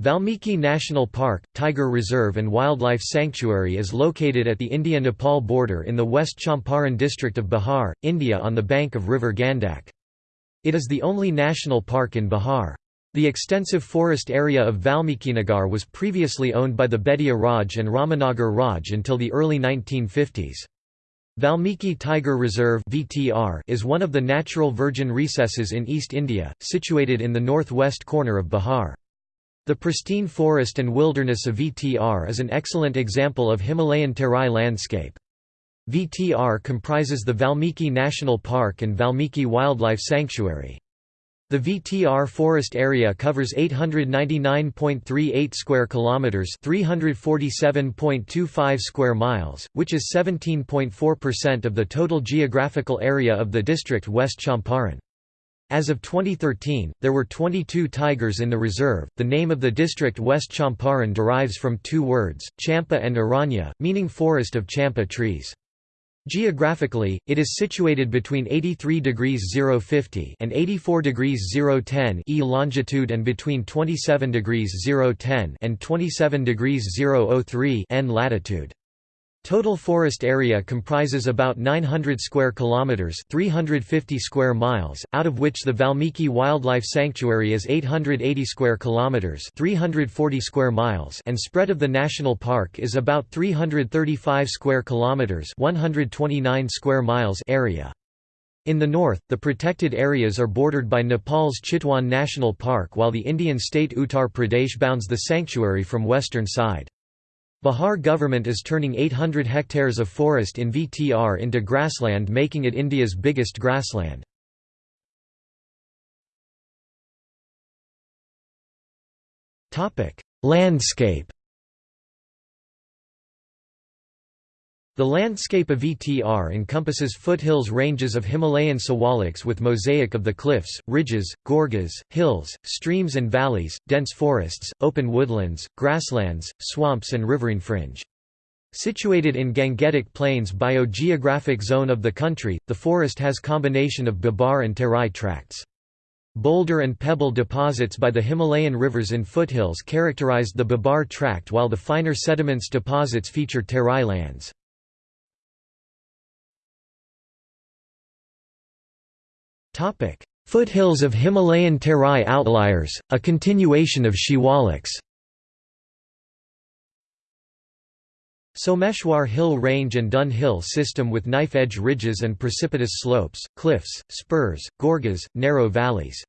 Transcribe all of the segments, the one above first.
Valmiki National Park, Tiger Reserve and Wildlife Sanctuary is located at the India-Nepal border in the West Champaran district of Bihar, India on the bank of river Gandak. It is the only national park in Bihar. The extensive forest area of Valmikinagar was previously owned by the Bettiah Raj and Ramanagar Raj until the early 1950s. Valmiki Tiger Reserve is one of the natural virgin recesses in East India, situated in the northwest corner of Bihar. The pristine forest and wilderness of VTR is an excellent example of Himalayan terai landscape. VTR comprises the Valmiki National Park and Valmiki Wildlife Sanctuary. The VTR forest area covers 899.38 square kilometers, 347.25 square miles, which is 17.4% of the total geographical area of the district West Champaran. As of 2013, there were 22 tigers in the reserve. The name of the district West Champaran derives from two words, champa and aranya, meaning forest of champa trees. Geographically, it is situated between 83 degrees 050 and 84 degrees 010 e longitude and between 27 degrees 010 and 27 degrees 003 n latitude. Total forest area comprises about 900 square kilometers, 350 square miles, out of which the Valmiki Wildlife Sanctuary is 880 square kilometers, 340 square miles, and spread of the national park is about 335 square kilometers, 129 square miles area. In the north, the protected areas are bordered by Nepal's Chitwan National Park while the Indian state Uttar Pradesh bounds the sanctuary from western side. Bihar government is turning 800 hectares of forest in VTR into grassland making it India's biggest grassland. Landscape The landscape of VTR encompasses foothills ranges of Himalayan sawaliks with mosaic of the cliffs, ridges, gorges, hills, streams and valleys, dense forests, open woodlands, grasslands, swamps and riverine fringe. Situated in Gangetic Plains biogeographic zone of the country, the forest has combination of Bhabar and Terai tracts. Boulder and pebble deposits by the Himalayan rivers in foothills characterized the Bhabar tract while the finer sediments deposits feature Terai lands. Foothills of Himalayan Terai outliers, a continuation of Shiwaliks Someshwar Hill Range and Dun Hill system with knife-edge ridges and precipitous slopes, cliffs, spurs, gorges, narrow valleys.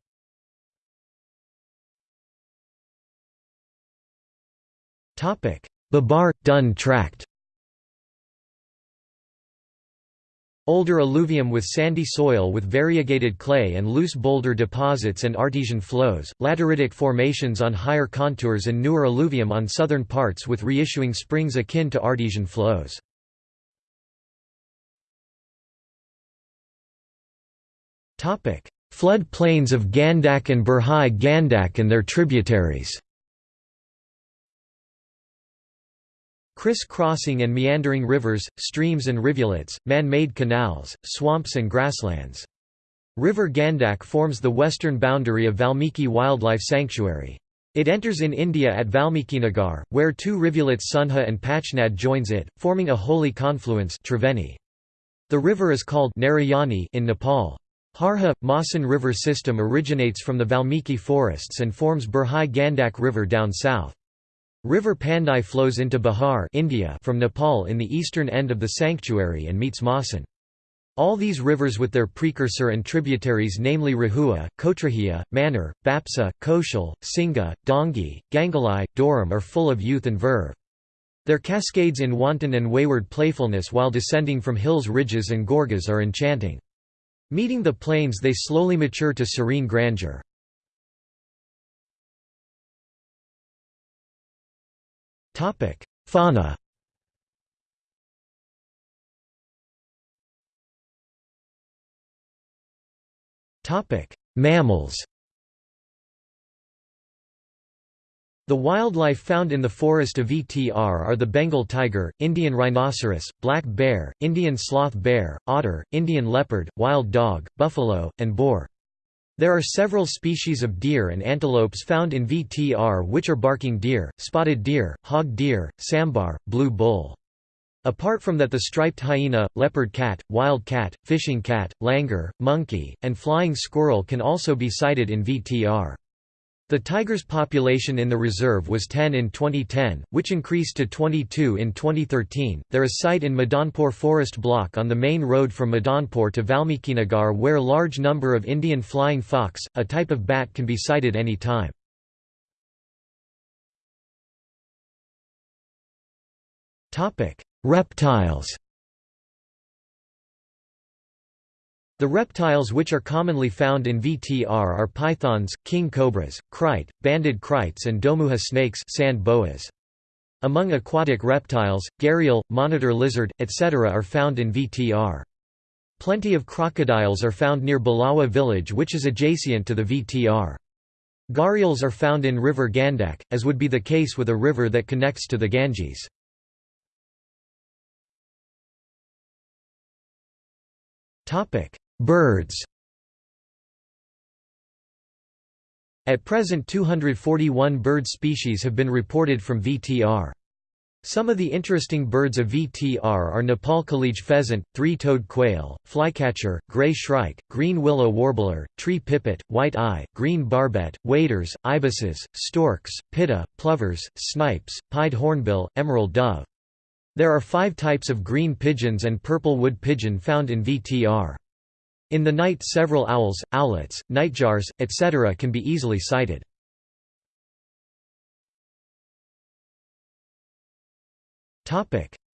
Bhabar – Dun Tract Older alluvium with sandy soil with variegated clay and loose boulder deposits and artesian flows, lateritic formations on higher contours and newer alluvium on southern parts with reissuing springs akin to artesian flows. Flood plains of Gandak and Burhi Gandak and their tributaries Criss-crossing and meandering rivers, streams and rivulets, man-made canals, swamps and grasslands. River Gandak forms the western boundary of Valmiki Wildlife Sanctuary. It enters in India at Valmikinagar, where two rivulets Sunha and Pachnad joins it, forming a holy confluence Triveni. The river is called Narayani in Nepal. Harha – Masan river system originates from the Valmiki forests and forms Burhi Gandak River down south. River Pandai flows into Bihar India from Nepal in the eastern end of the sanctuary and meets Masan. All these rivers with their precursor and tributaries namely Rahua, Kotrahia, Manar, Bapsa, Koshal, Singha, Dongi, Gangalai, Doram are full of youth and verve. Their cascades in wanton and wayward playfulness while descending from hills ridges and gorges are enchanting. Meeting the plains they slowly mature to serene grandeur. Topic: Fauna. Topic: Mammals. The wildlife found in the forest of VTR are the Bengal tiger, Indian rhinoceros, black bear, Indian sloth bear, otter, Indian leopard, wild dog, buffalo, and boar. There are several species of deer and antelopes found in VTR which are barking deer, spotted deer, hog deer, sambar, blue bull. Apart from that the striped hyena, leopard cat, wild cat, fishing cat, langur, monkey, and flying squirrel can also be sighted in VTR. The tiger's population in the reserve was 10 in 2010, which increased to 22 in 2013. There is sight in Madanpur forest block on the main road from Madanpur to Valmikinagar where large number of Indian flying fox, a type of bat can be sighted any time. Reptiles The reptiles which are commonly found in VTR are pythons, king cobras, krait, banded kraits and domuha snakes sand boas. Among aquatic reptiles, gharial, monitor lizard, etc. are found in VTR. Plenty of crocodiles are found near Balawa village which is adjacent to the VTR. Gharials are found in river Gandak, as would be the case with a river that connects to the Ganges. Birds At present 241 bird species have been reported from VTR. Some of the interesting birds of VTR are Nepal kalij pheasant, three-toed quail, flycatcher, gray shrike, green willow warbler, tree pipit, white eye, green barbet, waders, ibises, storks, pitta, plovers, snipes, pied hornbill, emerald dove. There are five types of green pigeons and purple wood pigeon found in VTR. In the night several owls, owlets, nightjars, etc. can be easily sighted.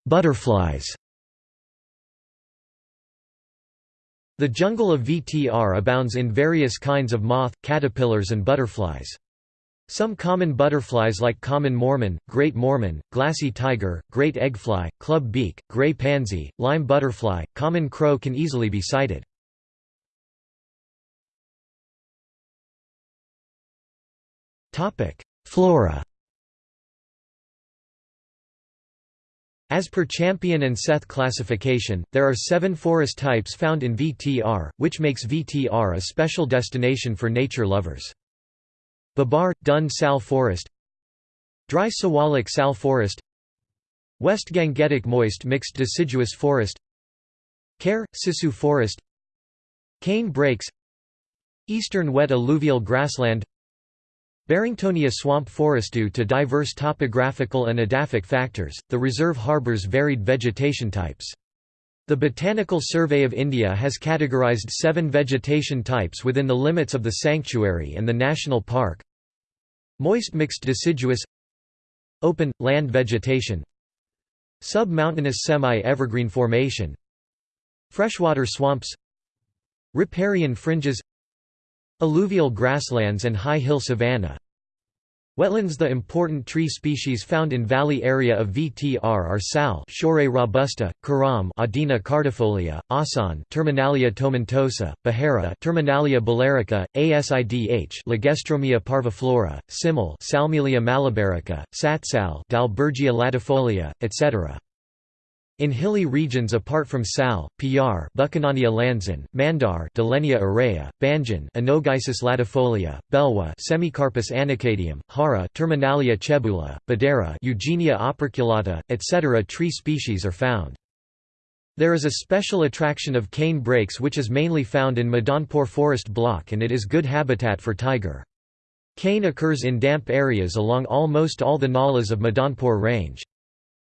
Butterflies The jungle of VTR abounds in various kinds of moth, caterpillars and butterflies. Some common butterflies like common Mormon, great Mormon, glassy tiger, great eggfly, club beak, gray pansy, lime butterfly, common crow can easily be sighted. Topic: Flora. As per Champion and Seth classification, there are seven forest types found in VTR, which makes VTR a special destination for nature lovers. Bhabar – Dun Sal Forest. Dry Siwalik Sal Forest. West Gangetic Moist Mixed Deciduous Forest. Kare – Sisu Forest. Cane Brakes. Eastern Wet Alluvial Grassland Barringtonia swamp forest due to diverse topographical and edaphic factors, the reserve harbours varied vegetation types. The Botanical Survey of India has categorised seven vegetation types within the limits of the sanctuary and the national park. Moist mixed deciduous Open, land vegetation Sub-mountainous semi-evergreen formation Freshwater swamps Riparian fringes Alluvial grasslands and high hill savanna Wetlands The important tree species found in valley area of VTR are sal Shorea robusta, karam Adina cordifolia, asan Terminalia tomentosa, bahara Terminalia bellirica, asidh Lagerstroemia parviflora, simil Salmalia malabarica, satsal Dalbergia latifolia, etc. In hilly regions apart from Sal, Pyar Buchanania lanzan, Mandar Dillenia aurea, Banjan Anogeissus latifolia, Belwa Semecarpus anacardium, Hara Terminalia chebula, Badera Eugenia operculata, etc. tree species are found. There is a special attraction of cane brakes which is mainly found in Madanpur forest block and it is good habitat for tiger. Cane occurs in damp areas along almost all the nalas of Madanpur range.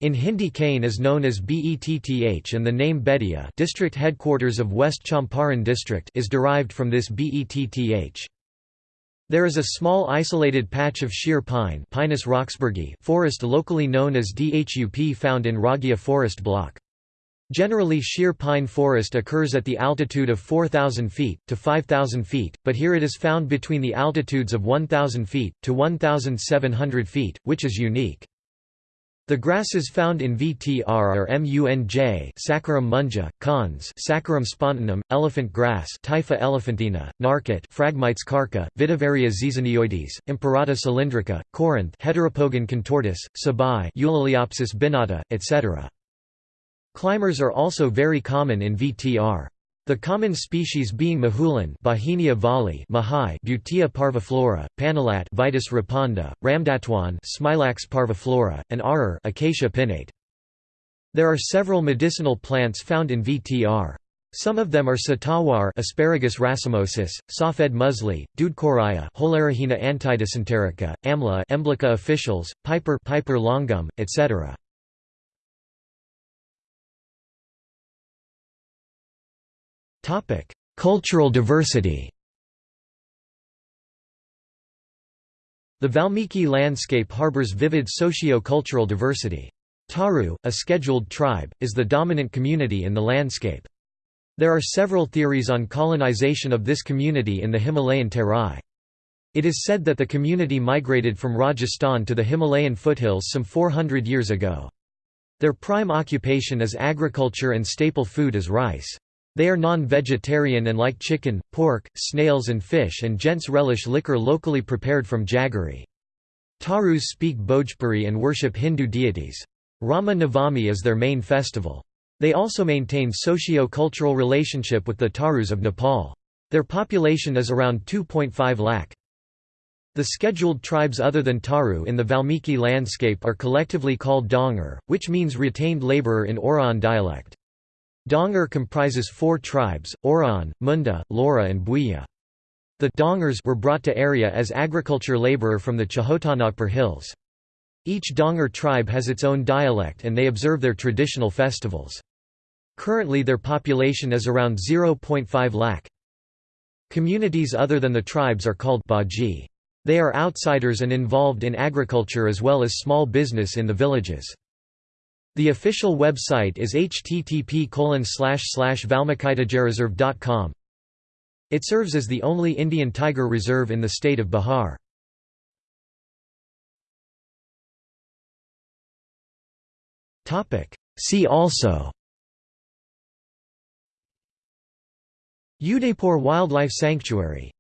In Hindi cane is known as Betth and the name Bettiah district headquarters of West Champaran district is derived from this Betth. There is a small isolated patch of sheer pine Pinus roxburghii forest locally known as Dhup found in Raghia forest block. Generally sheer pine forest occurs at the altitude of 4,000 feet, to 5,000 feet, but here it is found between the altitudes of 1,000 feet, to 1,700 feet, which is unique. The grasses found in VTR are munj Saccharum munja, cons Saccharum spontaneum, elephant grass Typha elephantina, narkot Phragmites karka, Vetiveria zizanioides, Imperata cylindrica, Corinth Heteropogon contortus, Sabai Eulaliopsis binata, etc. Climbers are also very common in VTR. The common species being mahulan Bauhinia vahlii Mahai Butea parviflora, Panalat Vitis repanda, Ramdatuan Smilax parviflora, and Arar Acacia pennata. There are several medicinal plants found in VTR. Some of them are satawar Asparagus racemosus, Safed musli, Dudcoraya Holarrhena antidysenterica, Amla Emblica officinalis, Piper Piper longum, etc. Cultural diversity The Valmiki landscape harbors vivid socio-cultural diversity. Tharu, a scheduled tribe, is the dominant community in the landscape. There are several theories on colonization of this community in the Himalayan Terai. It is said that the community migrated from Rajasthan to the Himalayan foothills some 400 years ago. Their prime occupation is agriculture and staple food is rice. They are non-vegetarian and like chicken, pork, snails and fish and gents relish liquor locally prepared from jaggery. Tharus speak Bhojpuri and worship Hindu deities. Rama Navami is their main festival. They also maintain socio-cultural relationship with the Tharus of Nepal. Their population is around 2.5 lakh. The scheduled tribes other than Tharu in the Valmiki landscape are collectively called Dongar, which means retained laborer in Oraon dialect. Dongar comprises four tribes, Oraon, Munda, Lora and Bhuiya. The Dongars were brought to area as agriculture laborer from the Chotanagpur hills. Each Dongar tribe has its own dialect and they observe their traditional festivals. Currently their population is around 0.5 lakh. Communities other than the tribes are called Baji. They are outsiders and involved in agriculture as well as small business in the villages. The official website is http valmikitigerreserve.com. It serves as the only Indian tiger reserve in the state of Bihar. See also Udaipur Wildlife Sanctuary